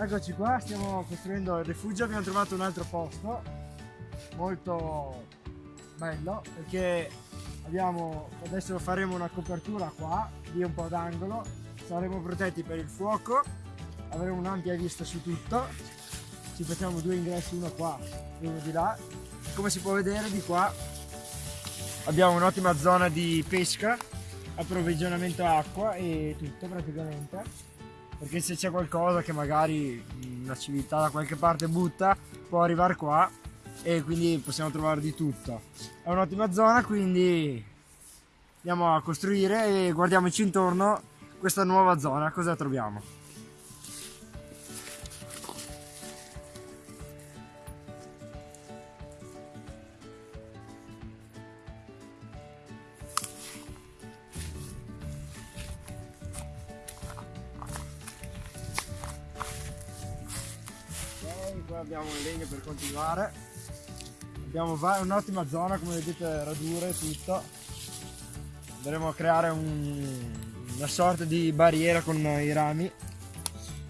Eccoci qua, stiamo costruendo il rifugio, abbiamo trovato un altro posto molto bello perché abbiamo, adesso faremo una copertura qua di un po' d'angolo, saremo protetti per il fuoco, avremo un'ampia vista su tutto, ci facciamo due ingressi, uno qua e uno di là, come si può vedere di qua abbiamo un'ottima zona di pesca, approvvigionamento acqua e tutto praticamente perché se c'è qualcosa che magari una civiltà da qualche parte butta può arrivare qua e quindi possiamo trovare di tutto. È un'ottima zona quindi andiamo a costruire e guardiamoci intorno questa nuova zona. Cosa troviamo legno per continuare. Abbiamo un'ottima zona come vedete radure tutto. Andremo a creare un, una sorta di barriera con i rami.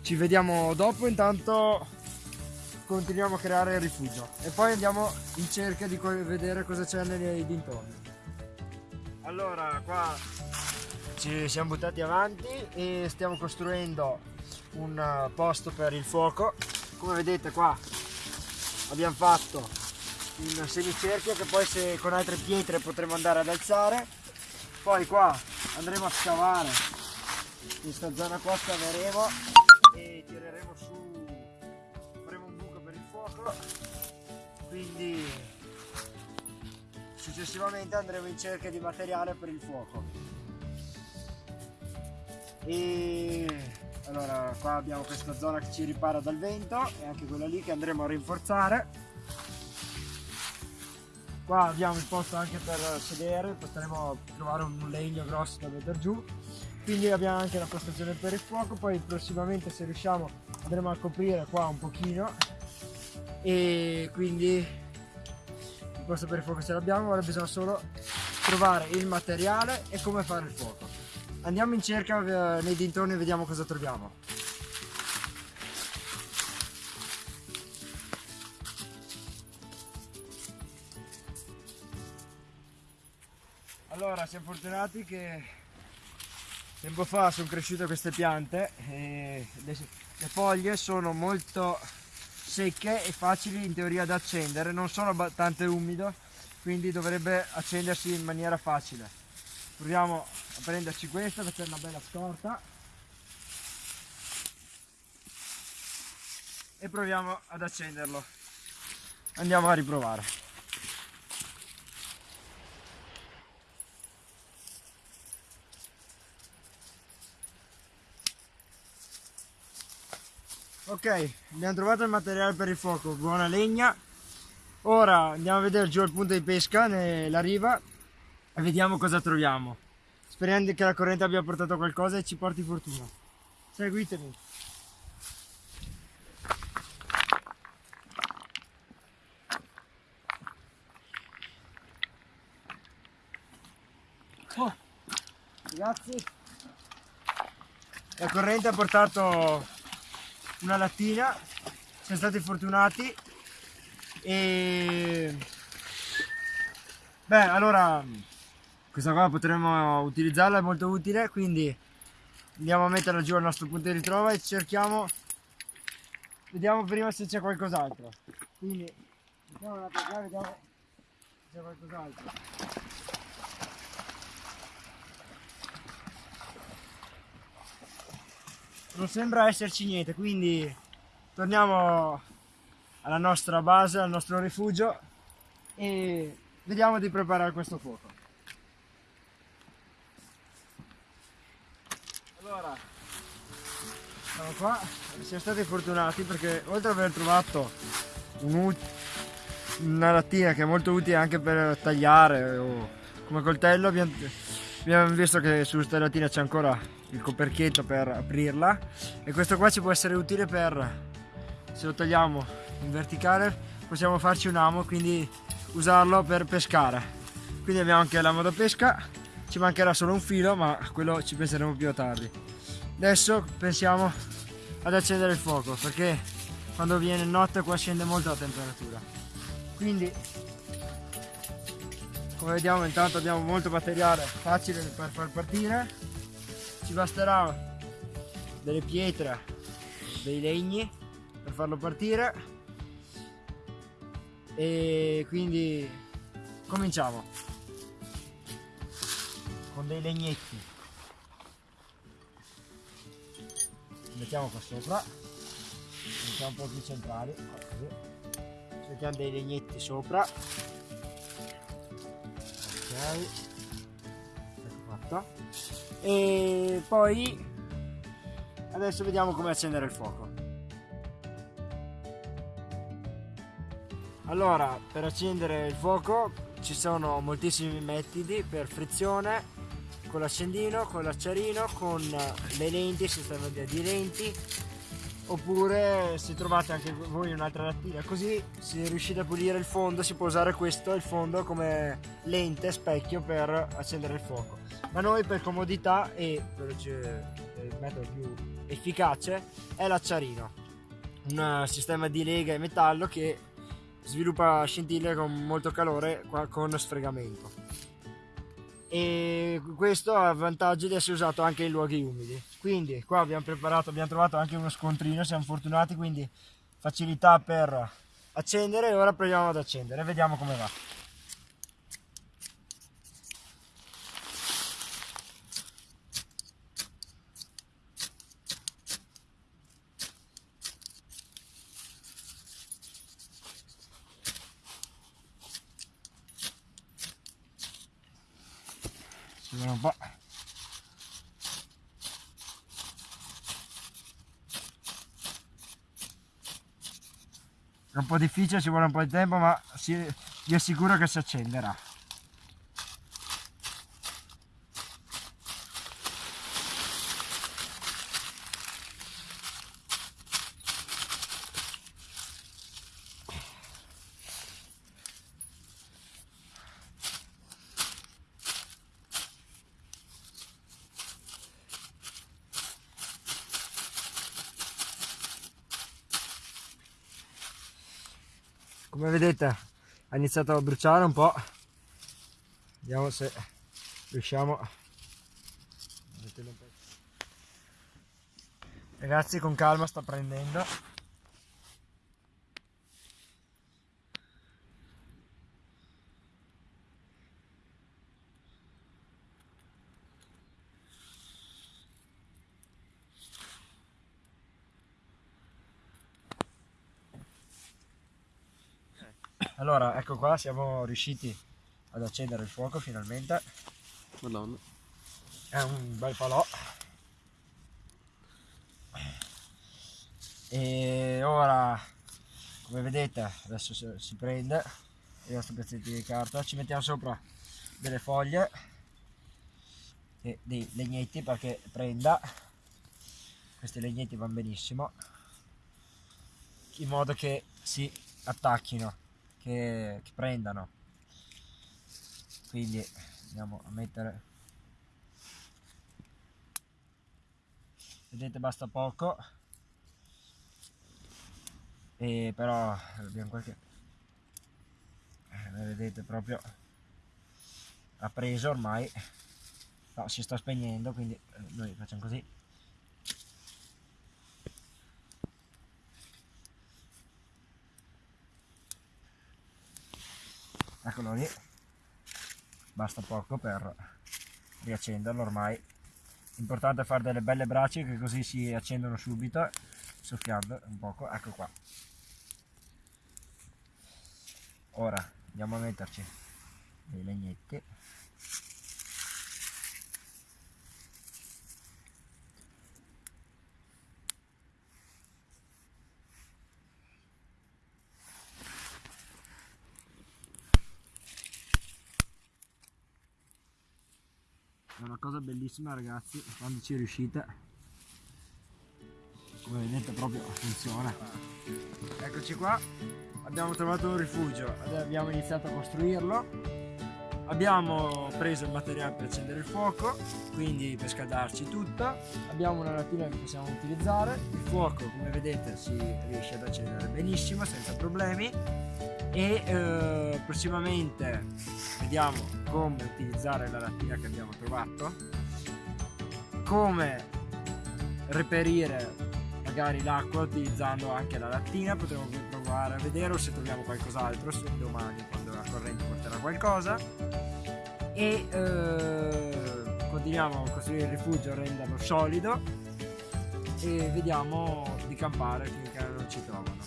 Ci vediamo dopo intanto continuiamo a creare il rifugio. E poi andiamo in cerca di vedere cosa c'è nei dintorni. Allora qua ci siamo buttati avanti e stiamo costruendo un posto per il fuoco. Come vedete qua abbiamo fatto un semicerchio che poi se con altre pietre potremo andare ad alzare. Poi qua andremo a scavare. Questa zona qua scaveremo e tireremo su. Faremo un buco per il fuoco. Quindi successivamente andremo in cerca di materiale per il fuoco. E allora qua abbiamo questa zona che ci ripara dal vento e anche quella lì che andremo a rinforzare. Qua abbiamo il posto anche per sedere potremo trovare un legno grosso da mettere giù. Quindi abbiamo anche la postazione per il fuoco poi prossimamente se riusciamo andremo a coprire qua un pochino. E quindi il posto per il fuoco ce l'abbiamo ora bisogna solo trovare il materiale e come fare il fuoco Andiamo in cerca eh, nei dintorni e vediamo cosa troviamo. Allora, siamo fortunati che tempo fa sono cresciute queste piante e le, le foglie sono molto secche e facili in teoria da accendere, non sono abbastanza umido, quindi dovrebbe accendersi in maniera facile proviamo a prenderci questa per fare una bella scorta. E proviamo ad accenderlo. Andiamo a riprovare. Ok abbiamo trovato il materiale per il fuoco. Buona legna. Ora andiamo a vedere giù al punto di pesca nella riva vediamo cosa troviamo. Sperando che la corrente abbia portato qualcosa e ci porti fortuna. Seguitemi. Oh, ragazzi, la corrente ha portato una lattina, siamo stati fortunati e beh allora questa qua potremmo utilizzarla, è molto utile, quindi andiamo a metterla giù al nostro punto di ritrova e cerchiamo, vediamo prima se c'è qualcos'altro. Quindi mettiamo la qua, vediamo se c'è qualcos'altro. Non sembra esserci niente, quindi torniamo alla nostra base, al nostro rifugio e vediamo di preparare questo fuoco. Allora, siamo qua, siamo stati fortunati perché oltre ad aver trovato un, una lattina che è molto utile anche per tagliare o come coltello, abbiamo, abbiamo visto che su questa lattina c'è ancora il coperchietto per aprirla e questo qua ci può essere utile per, se lo tagliamo in verticale, possiamo farci un amo, quindi usarlo per pescare. Quindi abbiamo anche l'amo da pesca ci mancherà solo un filo ma quello ci penseremo più tardi adesso pensiamo ad accendere il fuoco perché quando viene notte qua scende molto la temperatura. Quindi come vediamo intanto abbiamo molto materiale facile per far partire. Ci basterà delle pietre dei legni per farlo partire. E quindi cominciamo. Con dei legnetti mettiamo qua sopra mettiamo un po' più centrali così. Mettiamo dei legnetti sopra. Ok ecco fatto e poi adesso vediamo come accendere il fuoco. Allora per accendere il fuoco ci sono moltissimi metodi per frizione con l'accendino, con l'acciarino, con le lenti, sistema di lenti. Oppure se trovate anche voi un'altra lattina così se riuscite a pulire il fondo si può usare questo il fondo come lente specchio per accendere il fuoco. Ma noi per comodità e il metodo più efficace è l'acciarino. Un sistema di lega e metallo che sviluppa scintille con molto calore con sfregamento e questo ha il vantaggio di essere usato anche in luoghi umidi. Quindi qua abbiamo preparato abbiamo trovato anche uno scontrino siamo fortunati quindi facilità per accendere e ora proviamo ad accendere vediamo come va ci vuole un po' è un po' difficile ci vuole un po' di tempo ma si, vi assicuro che si accenderà come vedete ha iniziato a bruciare un po' vediamo se riusciamo ragazzi con calma sta prendendo allora ecco qua siamo riusciti ad accendere il fuoco finalmente. Madonna. è un bel falò e ora come vedete adesso si, prende i nostri pezzetti di carta. Ci mettiamo sopra delle foglie e dei legnetti perché prenda. Questi legnetti vanno benissimo in modo che si attacchino che, che prendano. Quindi andiamo a mettere. Vedete basta poco. E però abbiamo qualche eh, vedete proprio ha preso ormai. No, si sta spegnendo quindi eh, noi facciamo così eccolo lì. Basta poco per riaccenderlo ormai. Importante fare delle belle braccia che così si accendono subito soffiando un poco. Ecco qua. Ora andiamo a metterci dei legnetti cosa bellissima ragazzi quando ci riuscite. Come vedete proprio funziona. Eccoci qua. Abbiamo trovato un rifugio. Abbiamo iniziato a costruirlo. Abbiamo preso il materiale per accendere il fuoco quindi per scaldarci tutto abbiamo una lattina che possiamo utilizzare. Il fuoco come vedete si riesce ad accendere benissimo senza problemi e eh, prossimamente vediamo come utilizzare la lattina che abbiamo trovato. Come reperire magari l'acqua utilizzando anche la lattina. Potremo provare a vedere o se troviamo qualcos'altro domani quando la corrente porterà qualcosa. E eh, continuiamo a costruire il rifugio renderlo solido. E vediamo di campare finché non ci trovano